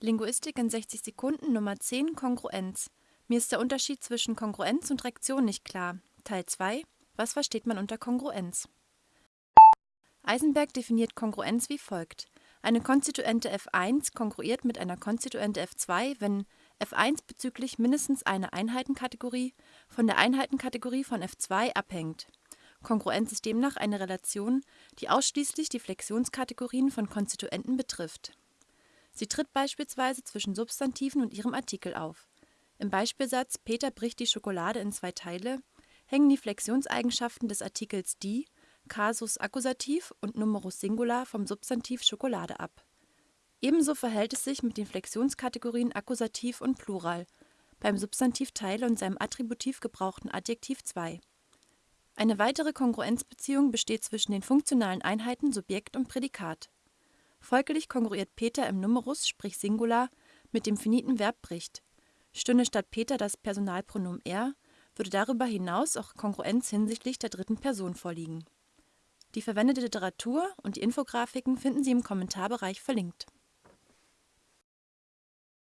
Linguistik in 60 Sekunden Nummer 10 Kongruenz. Mir ist der Unterschied zwischen Kongruenz und Rektion nicht klar. Teil 2 Was versteht man unter Kongruenz? Eisenberg definiert Kongruenz wie folgt. Eine Konstituente f1 kongruiert mit einer Konstituente f2, wenn f1 bezüglich mindestens einer Einheitenkategorie von der Einheitenkategorie von f2 abhängt. Kongruenz ist demnach eine Relation, die ausschließlich die Flexionskategorien von Konstituenten betrifft. Sie tritt beispielsweise zwischen Substantiven und ihrem Artikel auf. Im Beispielsatz Peter bricht die Schokolade in zwei Teile hängen die Flexionseigenschaften des Artikels die (Kasus Akkusativ und Numerus Singular) vom Substantiv Schokolade ab. Ebenso verhält es sich mit den Flexionskategorien Akkusativ und Plural beim Substantiv Teile und seinem attributiv gebrauchten Adjektiv zwei. Eine weitere Kongruenzbeziehung besteht zwischen den funktionalen Einheiten Subjekt und Prädikat. Folglich kongruiert Peter im Numerus sprich Singular mit dem finiten Verb bricht. Stünde statt Peter das Personalpronomen er, würde darüber hinaus auch Kongruenz hinsichtlich der dritten Person vorliegen. Die verwendete Literatur und die Infografiken finden Sie im Kommentarbereich verlinkt